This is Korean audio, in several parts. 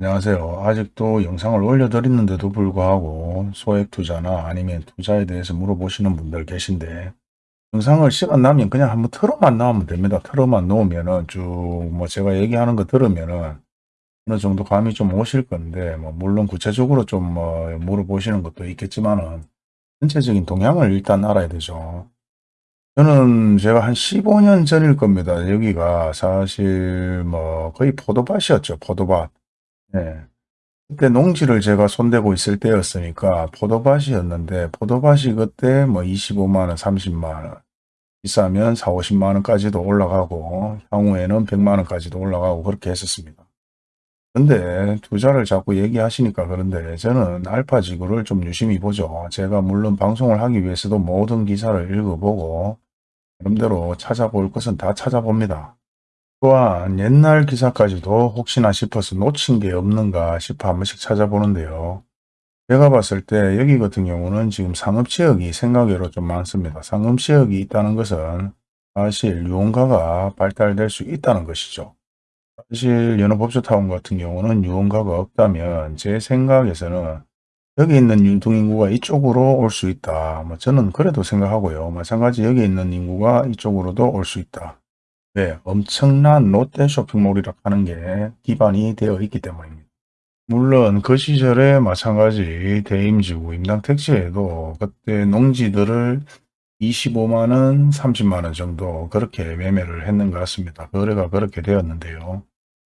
안녕하세요. 아직도 영상을 올려드리는데도 불구하고 소액 투자나 아니면 투자에 대해서 물어보시는 분들 계신데 영상을 시간 나면 그냥 한번 틀어만 나오면 됩니다. 틀어만 놓으면은 쭉 뭐 제가 얘기하는 거 들으면은 어느 정도 감이 좀 오실 건데 뭐 물론 구체적으로 좀 뭐 물어보시는 것도 있겠지만은 전체적인 동향을 일단 알아야 되죠. 저는 제가 한 15년 전일 겁니다. 여기가 사실 뭐 거의 포도밭이었죠. 포도밭. 예. 그때 농지를 제가 손대고 있을 때였으니까 포도밭이었는데 포도밭이 그때 뭐 25만 원, 30만 원, 비싸면 4, 50만 원까지도 올라가고 향후에는 100만 원까지도 올라가고 그렇게 했었습니다. 근데 투자를 자꾸 얘기하시니까 그런데 저는 알파지구를 좀 유심히 보죠. 제가 물론 방송을 하기 위해서도 모든 기사를 읽어보고 나름대로 찾아볼 것은 다 찾아봅니다. 또한 옛날 기사까지도 혹시나 싶어서 놓친 게 없는가 싶어 한 번씩 찾아보는데요. 제가 봤을 때 여기 같은 경우는 지금 상업지역이 생각외로 좀 많습니다. 상업지역이 있다는 것은 사실 유흥가가 발달될 수 있다는 것이죠. 사실 연어법조타운 같은 경우는 유흥가가 없다면 제 생각에서는 여기 있는 유통 인구가 이쪽으로 올 수 있다. 뭐 저는 그래도 생각하고요. 마찬가지 여기 있는 인구가 이쪽으로도 올 수 있다. 네, 엄청난 롯데 쇼핑몰이라 하는 게 기반이 되어 있기 때문입니다. 물론 그 시절에 마찬가지 대임지구 임당택지에도 그때 농지들을 25만원, 30만원 정도 그렇게 매매를 했는 것 같습니다. 거래가 그렇게 되었는데요.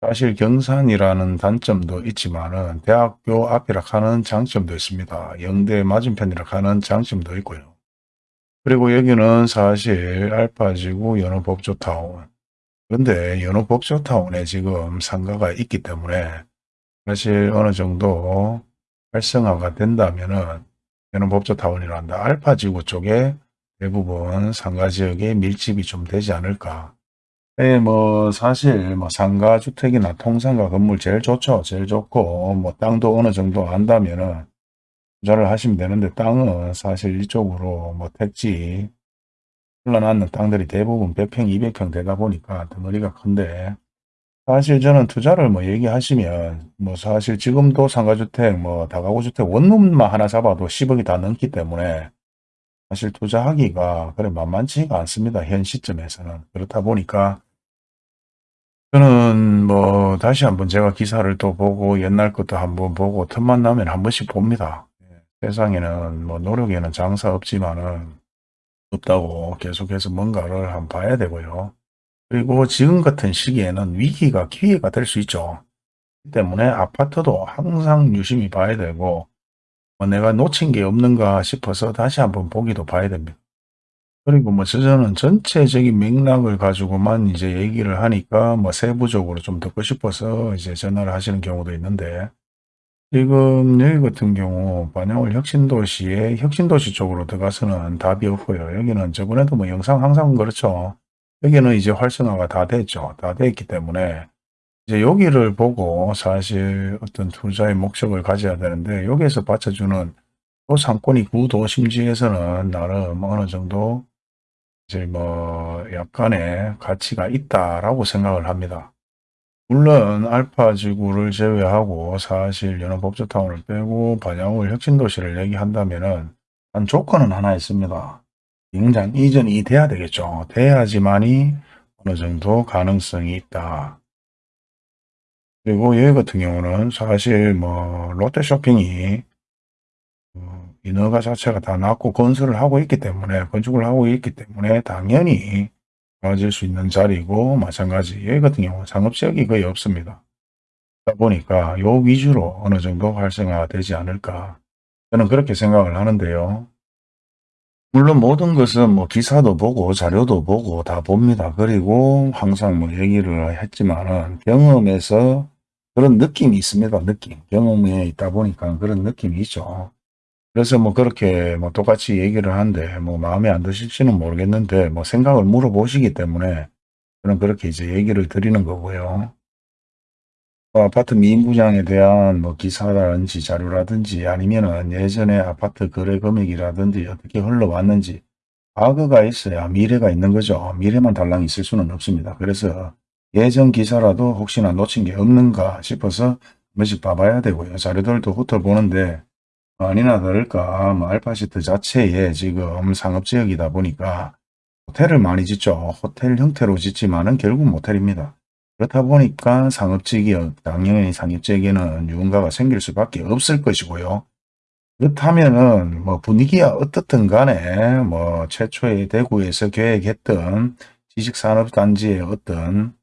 사실 경산이라는 단점도 있지만 은 대학교 앞이라 하는 장점도 있습니다. 영대 맞은편이라 하는 장점도 있고요. 그리고 여기는 사실 알파지구 연어법조타운. 그런데 연어법조타운에 지금 상가가 있기 때문에 사실 어느 정도 활성화가 된다면 은 연어법조타운이란다. 알파지구 쪽에 대부분 상가지역에 밀집이 좀 되지 않을까. 네, 뭐 사실 뭐 상가주택이나 통상가 건물 제일 좋죠. 제일 좋고 뭐 땅도 어느 정도 안다면은 투자를 하시면 되는데 땅은 사실 이쪽으로 뭐 택지 흘러나는 땅들이 대부분 100평, 200평 되다 보니까 덩어리가 큰데 사실 저는 투자를 뭐 얘기하시면 뭐 사실 지금도 상가주택 뭐 다가구주택 원룸만 하나 잡아도 10억이 다 넘기 때문에 사실 투자하기가 그래 만만치가 않습니다. 현 시점에서는. 그렇다 보니까 저는 뭐 다시 한번 제가 기사를 또 보고 옛날 것도 한번 보고 틈만 나면 한 번씩 봅니다. 예, 세상에는 뭐 노력에는 장사 없지만은 없다고 계속해서 뭔가를 한번 봐야 되고요. 그리고 지금 같은 시기에는 위기가 기회가 될 수 있죠. 때문에 아파트도 항상 유심히 봐야 되고 뭐 내가 놓친 게 없는가 싶어서 다시 한번 보기도 봐야 됩니다. 그리고 뭐 저는 전체적인 맥락을 가지고만 이제 얘기를 하니까 뭐 세부적으로 좀 듣고 싶어서 이제 전화를 하시는 경우도 있는데 지금 여기 같은 경우 반영을 혁신도시에 혁신도시 쪽으로 들어가서는 답이 없고요. 여기는 저번에도 뭐 영상 항상 그렇죠. 여기는 이제 활성화가 다 됐죠. 다 됐기 때문에 이제 여기를 보고 사실 어떤 투자의 목적을 가져야 되는데 여기에서 받쳐주는 또 상권이 구도심지에서는 나름 어느 정도 이제 뭐 약간의 가치가 있다라고 생각을 합니다. 물론 알파지구를 제외하고 사실 연어법조타운을 빼고 반야울 혁신도시를 얘기한다면 은 한 조건은 하나 있습니다. 영장 이전이 돼야 되겠죠. 돼야지만이 어느 정도 가능성이 있다. 그리고 여기 같은 경우는 사실 뭐 롯데쇼핑이 어, 인허가 자체가 다 났고 건설을 하고 있기 때문에 건축을 하고 있기 때문에 당연히 가질 수 있는 자리고 마찬가지 여기 같은 경우 상업지역이 거의 없습니다. 그러다 보니까 요 위주로 어느 정도 활성화가 되지 않을까 저는 그렇게 생각을 하는데요. 물론 모든 것은 뭐 기사도 보고 자료도 보고 다 봅니다. 그리고 항상 뭐 얘기를 했지만은 경험에서 그런 느낌이 있습니다. 느낌. 경험에 있다 보니까 그런 느낌이 있죠. 그래서 뭐 그렇게 뭐 똑같이 얘기를 하는데 뭐 마음에 안 드실지는 모르겠는데 뭐 생각을 물어보시기 때문에 저는 그렇게 이제 얘기를 드리는 거고요. 뭐 아파트 미인부장에 대한 뭐 기사라든지 자료라든지 아니면은 예전에 아파트 거래 금액이라든지 어떻게 흘러왔는지 과거가 있어야 미래가 있는 거죠. 미래만 달랑 있을 수는 없습니다. 그래서 예전 기사라도 혹시나 놓친 게 없는가 싶어서 번씩 봐봐야 되고요. 자료들도 훑어보는데 아니나 다를까 뭐 알파시트 자체에 지금 상업지역이다 보니까 호텔을 많이 짓죠. 호텔 형태로 짓지만은 결국 모텔입니다. 그렇다 보니까 상업지역, 당연히 상업지역에는 유흥가가 생길 수밖에 없을 것이고요. 그렇다면은 뭐 분위기가 어떻든 간에 뭐 최초에 대구에서 계획했던 지식산업단지의 어떤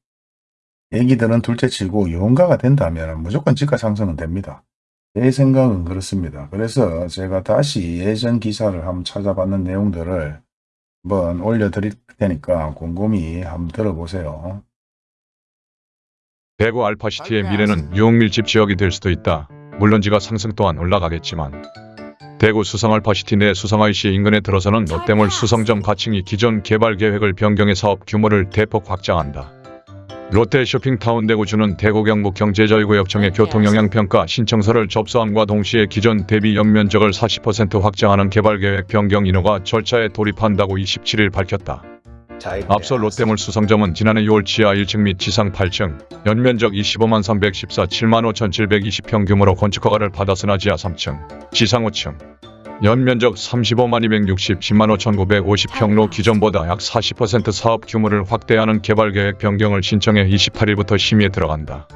얘기들은 둘째치고 유흥가가 된다면 무조건 지가 상승은 됩니다. 제 생각은 그렇습니다. 그래서 제가 다시 예전 기사를 한번 찾아봤는 내용들을 한번 올려드릴 테니까 곰곰이 한번 들어보세요. 대구 알파시티의 미래는 유흥밀집 지역이 될 수도 있다. 물론 지가 상승 또한 올라가겠지만 대구 수성 알파시티 내 수성 IC 인근에 들어서는 롯데몰 수성점 가칭이 기존 개발 계획을 변경해 사업 규모를 대폭 확장한다. 롯데 쇼핑타운 대구주는 대구 경북 경제자유구역청의 교통영향평가 신청서를 접수함과 동시에 기존 대비 연면적을 40% 확장하는 개발계획 변경 인허가 절차에 돌입한다고 27일 밝혔다. 앞서 롯데몰 수성점은 지난해 6월 지하 1층 및 지상 8층, 연면적 25만 314 7만 5,720평 규모로 건축허가를 받았으나 지하 3층, 지상 5층, 연면적 35만 260 10만 5,950평로 기존보다 약 40% 사업 규모를 확대하는 개발계획 변경을 신청해 28일부터 심의에 들어간다.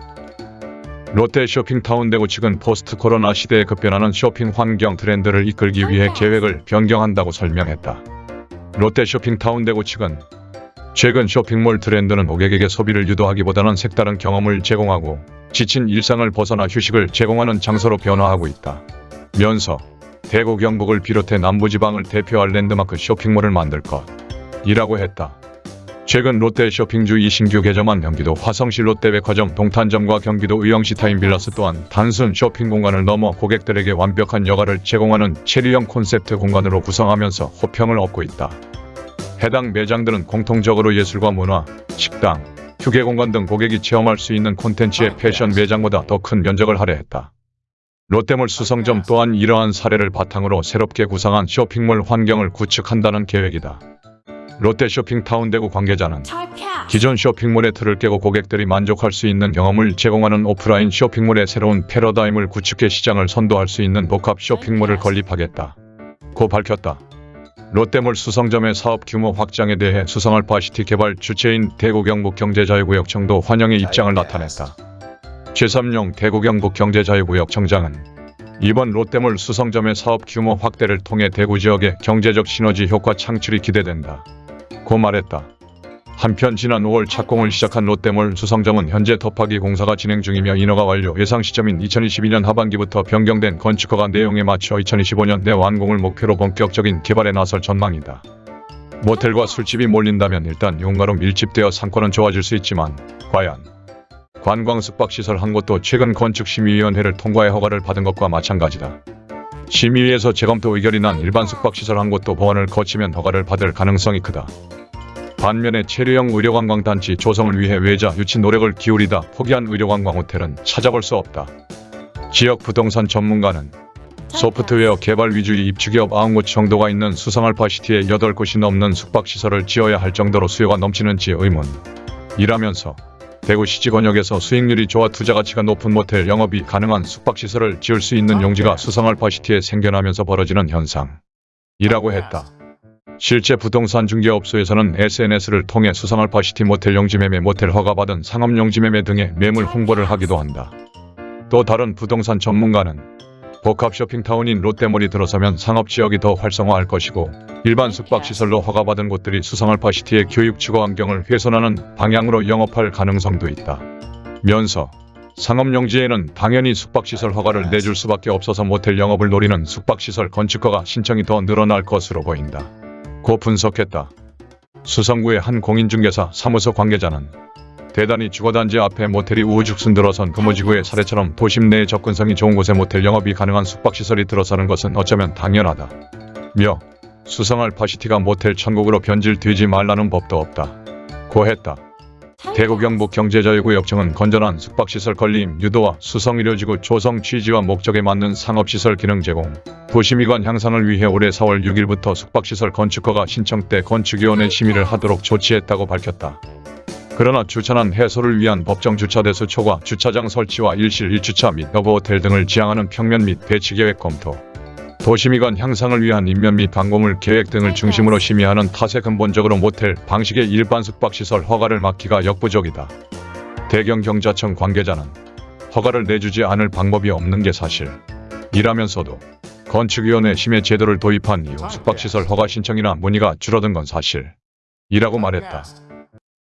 롯데 쇼핑타운 대구 측은 포스트 코로나 시대에 급변하는 쇼핑 환경 트렌드를 이끌기 위해 계획을 변경한다고 설명했다. 롯데 쇼핑타운 대구 측은 최근 쇼핑몰 트렌드는 고객에게 소비를 유도하기보다는 색다른 경험을 제공하고 지친 일상을 벗어나 휴식을 제공하는 장소로 변화하고 있다. 면서 대구 경북을 비롯해 남부지방을 대표할 랜드마크 쇼핑몰을 만들 것이라고 했다. 최근 롯데 쇼핑주이 신규 개점한 경기도 화성시 롯데백화점 동탄점과 경기도 의왕시 타임빌라스 또한 단순 쇼핑 공간을 넘어 고객들에게 완벽한 여가를 제공하는 체류형 콘셉트 공간으로 구성하면서 호평을 얻고 있다. 해당 매장들은 공통적으로 예술과 문화, 식당, 휴게 공간 등 고객이 체험할 수 있는 콘텐츠의 패션 매장보다 더 큰 면적을 할애했다. 롯데몰 수성점 또한 이러한 사례를 바탕으로 새롭게 구상한 쇼핑몰 환경을 구축한다는 계획이다. 롯데 쇼핑타운 대구 관계자는 기존 쇼핑몰의 틀을 깨고 고객들이 만족할 수 있는 경험을 제공하는 오프라인 쇼핑몰의 새로운 패러다임을 구축해 시장을 선도할 수 있는 복합 쇼핑몰을 건립하겠다. 고 밝혔다. 롯데몰 수성점의 사업 규모 확장에 대해 수성알파시티 개발 주체인 대구 경북 경제자유구역청도 환영의 입장을 나타냈다. 최삼용 대구 경북 경제자유구역청장은 이번 롯데몰 수성점의 사업 규모 확대를 통해 대구 지역의 경제적 시너지 효과 창출이 기대된다. 고 말했다. 한편 지난 5월 착공을 시작한 롯데몰 수성점은 현재 덮하기 공사가 진행 중이며 인허가 완료 예상 시점인 2022년 하반기부터 변경된 건축허가 내용에 맞춰 2025년 내 완공을 목표로 본격적인 개발에 나설 전망이다. 모텔과 술집이 몰린다면 일단 용가로 밀집되어 상권은 좋아질 수 있지만 과연 관광 숙박시설 한 곳도 최근 건축심의위원회를 통과해 허가를 받은 것과 마찬가지다. 심의위에서 재검토 의결이 난 일반 숙박시설 한 곳도 보완을 거치면 허가를 받을 가능성이 크다. 반면에 체류형 의료관광단지 조성을 위해 외자 유치 노력을 기울이다 포기한 의료관광 호텔은 찾아볼 수 없다. 지역 부동산 전문가는 소프트웨어 개발 위주의 입주기업 9곳 정도가 있는 수성알파 시티에 8곳이 넘는 숙박시설을 지어야 할 정도로 수요가 넘치는지 의문 이라면서 대구 시지권역에서 수익률이 좋아 투자 가치가 높은 모텔 영업이 가능한 숙박시설을 지을 수 있는 용지가 수성알파시티에 생겨나면서 벌어지는 현상이라고 했다. 실제 부동산 중개업소에서는 SNS를 통해 수성알파시티 모텔 용지매매 모텔 허가받은 상업 용지매매 등의 매물 홍보를 하기도 한다. 또 다른 부동산 전문가는 복합 쇼핑타운인 롯데몰이 들어서면 상업지역이 더 활성화할 것이고 일반 숙박시설로 허가받은 곳들이 수성알파시티의 교육 주거 환경을 훼손하는 방향으로 영업할 가능성도 있다. 면서 상업용지에는 당연히 숙박시설 허가를 내줄 수밖에 없어서 모텔 영업을 노리는 숙박시설 건축허가 신청이 더 늘어날 것으로 보인다. 고 분석했다. 수성구의 한 공인중개사 사무소 관계자는 대단히 주거단지 앞에 모텔이 우후죽순 들어선 금호지구의 사례처럼 도심 내에 접근성이 좋은 곳에 모텔 영업이 가능한 숙박시설이 들어서는 것은 어쩌면 당연하다. 며 수성알파시티가 모텔 천국으로 변질되지 말라는 법도 없다. 고 했다. 대구 경북 경제자유구 역청은 건전한 숙박시설 건립 유도와 수성의료지구 조성 취지와 목적에 맞는 상업시설 기능 제공, 도시미관 향상을 위해 올해 4월 6일부터 숙박시설 건축허가 신청 때 건축위원회 심의를 하도록 조치했다고 밝혔다. 그러나 주차난 해소를 위한 법정 주차 대수 초과 주차장 설치와 일실 1주차 및 여부 호텔 등을 지향하는 평면 및 배치 계획 검토. 도시미관 향상을 위한 인면 및 방공물 계획 등을 중심으로 심의하는 탓에 근본적으로 모텔 방식의 일반 숙박시설 허가를 막기가 역부족이다. 대경 경자청 관계자는 허가를 내주지 않을 방법이 없는 게 사실. 이라면서도 건축위원회 심의 제도를 도입한 이후 숙박시설 허가 신청이나 문의가 줄어든 건 사실. 이라고 말했다.